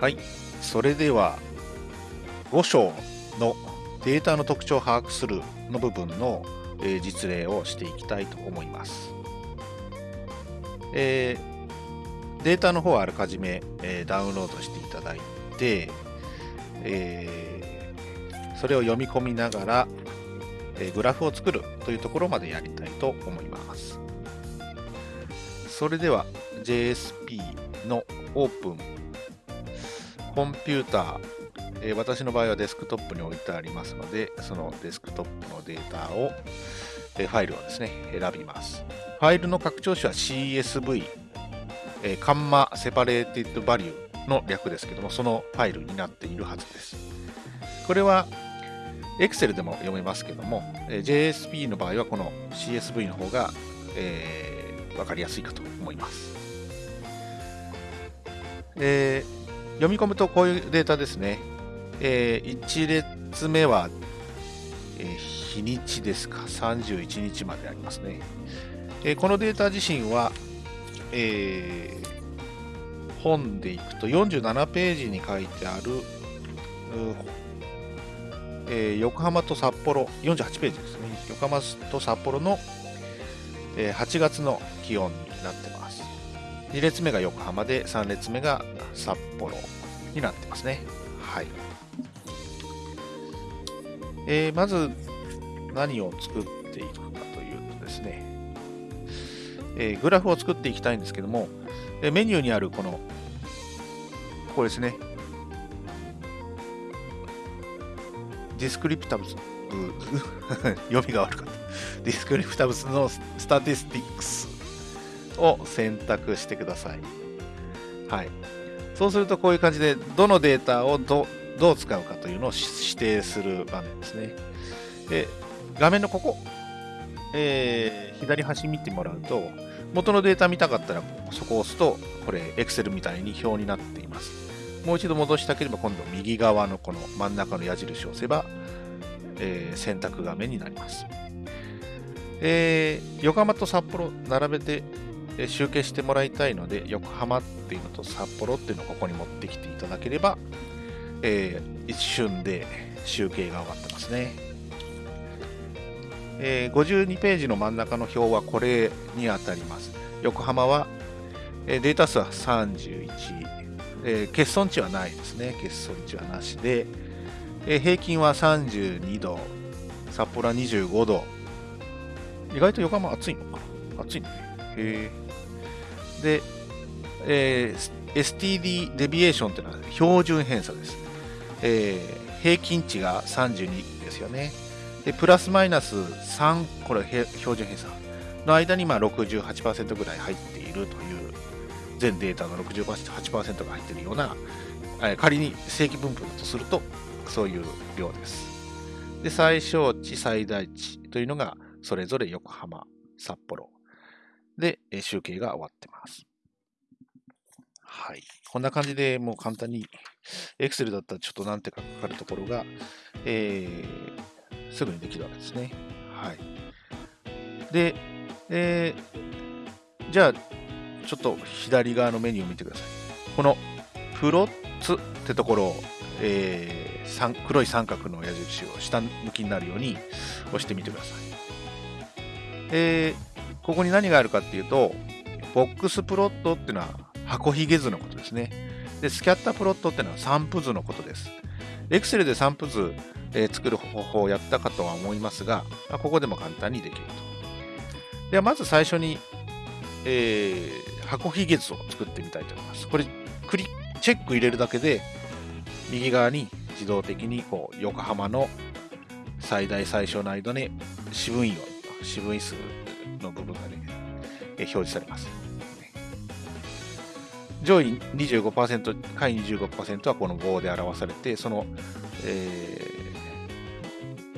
はい、それでは5章のデータの特徴を把握するの部分の、えー実例をしていきたいと思います。えーデータの方はあらかじめ、えーダウンロードしていただいて、えーそれを読み込みながら、えーグラフを作るというところまでやりたいと思います。それでは JSP のオープンコンピューター、えー私の場合はデスクトップに置いてありますので、そのデスクトップのデータを、えーファイルをですね、選びます。ファイルの拡張子は CSV、えーカンマセパレーティッドバリューの略ですけども、そのファイルになっているはずです。これは Excel でも読めますけども、え JSP の場合はこの CSV の方が、えーわかりやすいかと思います。えー読み込むとこういうデータですね。え1列目は、えー日にちですか、31日までありますね。えーこのデータ自身は、えー本でいくと47ページに書いてある、えー横浜と札幌、48ページですね。横浜と札幌の、えー8月の気温になってます。2列目が横浜で、3列目が札幌になってますね。はい。えーまず何を作っていくかというとですね、えーグラフを作っていきたいんですけども、えーメニューにあるこの、ここですね、 descriptives、読みが悪かった。 descriptives の statistics を選択してください。はい。そうするとこういう感じで、どのデータをどどう使うかというのを指定する場面ですね。で、画面のここ、えー左端見てもらうと、元のデータ見たかったら、そこを押すと、これ、Excel みたいに表になっています。もう一度戻したければ、今度右側のこの真ん中の矢印を押せば、えー選択画面になります。えー横浜と札幌並べてえ集計してもらいたいので、横浜っていうのと札幌っていうのをここに持ってきていただければ、えー一瞬で集計が終わってますね。えー52ページの真ん中の表はこれに当たります。横浜は、えーデータ数は31、え欠損値はないですね。欠損値はなしで、え平均は32度、札幌は25度。意外と横浜暑いのかな？暑いね。へーで、えー STD デビエーションっていうのは標準偏差です。えー平均値が32ですよね。で、プラスマイナス3、これ標準偏差の間にまあ68%ぐらい入っているという、全データの68%が入っているような、えー仮に正規分布だとすると、そういう量です。で、最小値、最大値というのが、それぞれ横浜、札幌で、え集計が終わってます。はい。こんな感じでもう簡単に、Excel だったらちょっと何てかかかるところが、えーすぐにできるわけですね。はい。で、えーじゃあ、ちょっと左側のメニューを見てください。このプロッツってところを、えー黒い三角の矢印を下向きになるように押してみてください。えーここに何があるかっていうと、ボックスプロットっていうのは箱ひげ図のことですね。で、スキャッタープロットっていうのは散布図のことです。Excel で散布図、えー作る方法をやったかとは思いますが、まあここでも簡単にできると。では、まず最初に、えー箱ひげ図を作ってみたいと思います。これ、クリチェック入れるだけで、右側に自動的にこう横浜の最大最小の間に四分位を、四分位数の部分がね、えー表示されます。上位25%、下位25%はこの棒で表されて、その、えー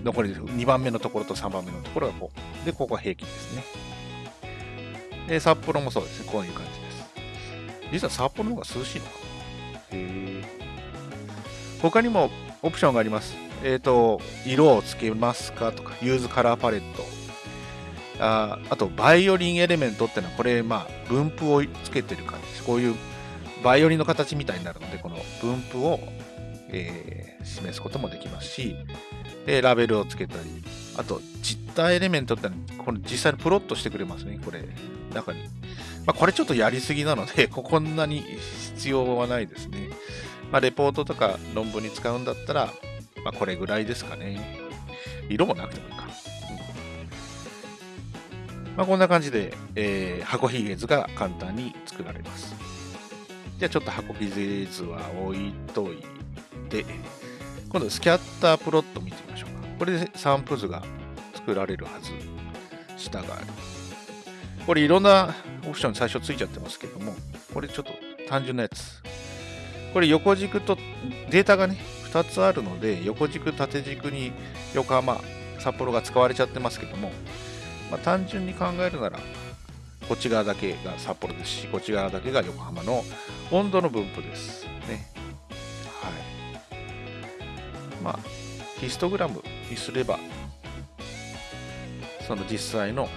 残り2番目のところと3番目のところがこう。で、ここは平均ですね。で、札幌もそうですね。こういう感じです。実は札幌の方が涼しいのかなへー他にもオプションがあります。えっ、と、色をつけますかとか、 use color palette。ああと、 violin element ってのは、これ、まあ、分布をつけてる感じです。こういうバイオリンの形みたいになるので、この分布を、えー、示すこともできますし、でラベルをつけたり、あと jitter element ってのはこの実際にプロットしてくれますね、これ、中に。まあ、これちょっとやりすぎなので、こんなに必要はないですね。まあ、レポートとか論文に使うんだったら、まあ、これぐらいですかね。色もなくてもいいか。まあ、こんな感じで、えー、箱ひげ図が簡単に作られます。じゃあちょっと箱ひげ図は置いといて、今度スキャッタープロット見てみましょうか。これで散布図が作られるはず。下がある。これいろんなオプション最初ついちゃってますけども、これちょっと単純なやつ。これ横軸とデータがね、2つあるので、横軸、縦軸に横浜、札幌が使われちゃってますけども、まあ、単純に考えるなら、こっち側だけが札幌ですし、こっち側だけが横浜の温度の分布です。ね。はい。まあ、ヒストグラムにすれば、その実際の、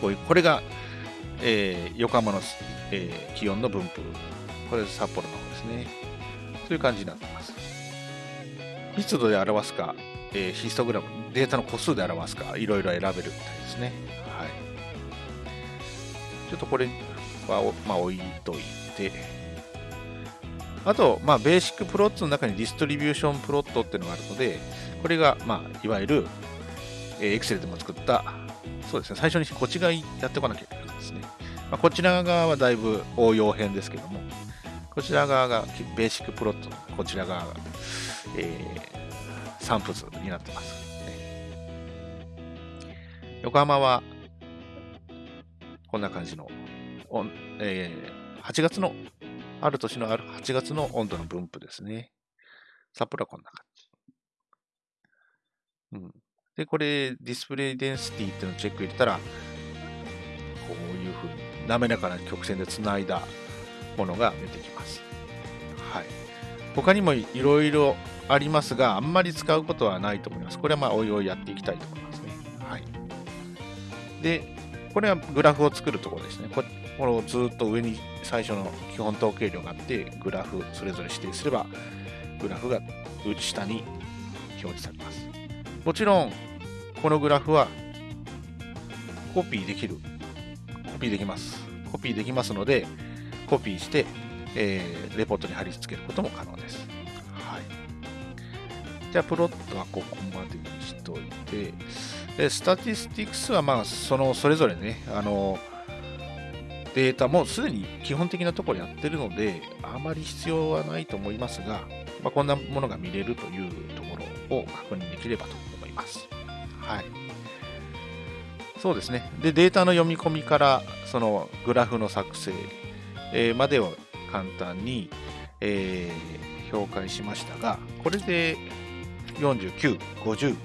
こういう、これが、えー、横浜の、えー、気温の分布。これ札幌の方ですね。という感じになってます。密度で表すか、えー、ヒストグラム、データの個数で表すか、いろいろ選べるみたいですね。はい。ちょっとこれは、まあ、置いといて、あと、まあ、 basic plot の中に distribution plot っていうのがあるので、これが、まあ、いわゆる、えー、Excel でも作った、そうですね、最初にこっち側やっておかなきゃいけないですね。まあ、こちら側はだいぶ応用編ですけども、こちら側が basic plot、こちら側が、えー、散布図になってます、横浜は、こんな感じの、えー、8月の、ある年のある8月の温度の分布ですね。札幌はこんな感じ。うん。で、これ、ディスプレイデンシティっていうのをチェック入れたら、こういうふうに滑らかな曲線でつないだものが出てきます。はい。他にもいろいろありますが、あんまり使うことはないと思います。これはまあ、おいおいやっていきたいと思いますね。はい。で、これはグラフを作るところですね。ここれをずっと上に最初の基本統計量があって、グラフそれぞれ指定すれば、グラフが下に表示されます。もちろん、このグラフはコピーできる。コピーできます。コピーできますので、コピーして、えー、レポートに貼り付けることも可能です。じゃあ、プロットはここまでにしといて、でスタティスティクスは、まあ、その、それぞれね、あの、データもすでに基本的なところやってるので、あまり必要はないと思いますが、まあ、こんなものが見れるというところを確認できればと思います。はい。そうですね。で、データの読み込みから、そのグラフの作成、えー、までを簡単に、えー、評価しましたが、これで49、50、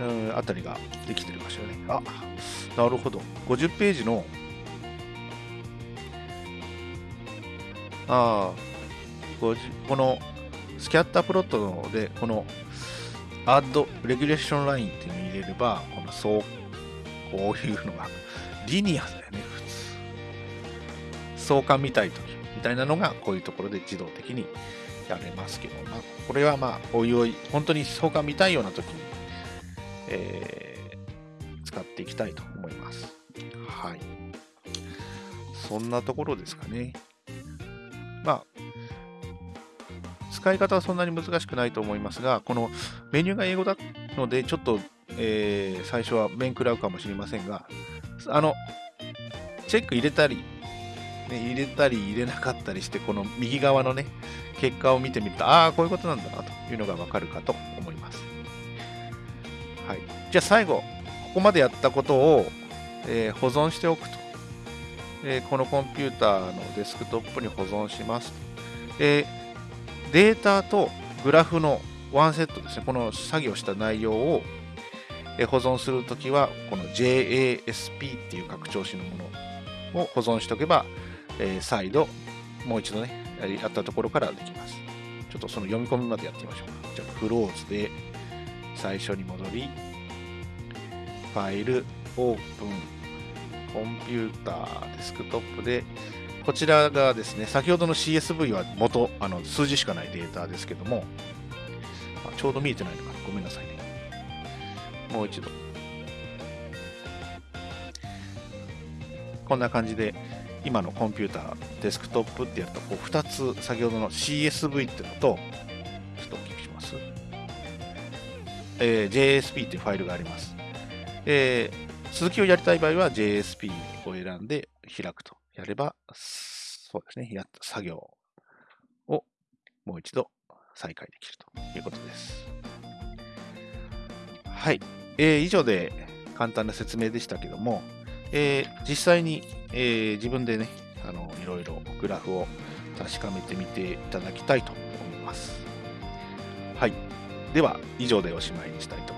うん、あたりができてるかしらね。あ、なるほど。50ページの、ああ、このスキャッタープロットで、この Add Regulation Line っていうのを入れれば、このそう、こういうのが、リニアだよね、普通。相関見たいときみたいなのが、こういうところで自動的にやれますけど、まあ、これはまあ、おいおい、本当に相関見たいようなときに、えー、使っていきたいと思います。はい。そんなところですかね。まあ、使い方はそんなに難しくないと思いますが、このメニューが英語なので、ちょっと、えー、最初は面食らうかもしれませんが、あの、チェック入れたり、ね、入れたり入れなかったりして、この右側のね、結果を見てみると、ああ、こういうことなんだなというのがわかるかと思います。はい。じゃあ最後、ここまでやったことを、えー、保存しておくと。えー、このコンピューターのデスクトップに保存しますと。え、データとグラフのワンセットですね、この作業した内容を、保存するときは、この JASP っていう拡張子のものを保存しておけば、えー、再度、もう一度ね、やったところからできます。ちょっとその読み込みまでやってみましょうか。じゃあ、クローズで最初に戻り、ファイル、オープン、コンピューター、デスクトップで、こちらがですね、先ほどの CSV は元、あの数字しかないデータですけども、ちょうど見えてないのかな。ごめんなさいね。もう一度。こんな感じで、今のコンピューター、デスクトップってやると、こう2つ、先ほどの CSV っていうのと、ちょっと大きくします。えー、JSP っていうファイルがあります。えー、続きをやりたい場合は JSP を選んで開くとやれば、そうですね、やった作業をもう一度再開できるということです。はい。えー、以上で簡単な説明でしたけども、えー、実際に、えー、自分でね、あのいろいろグラフを確かめてみていただきたいと思います。はい。では、以上でおしまいにしたいと思います。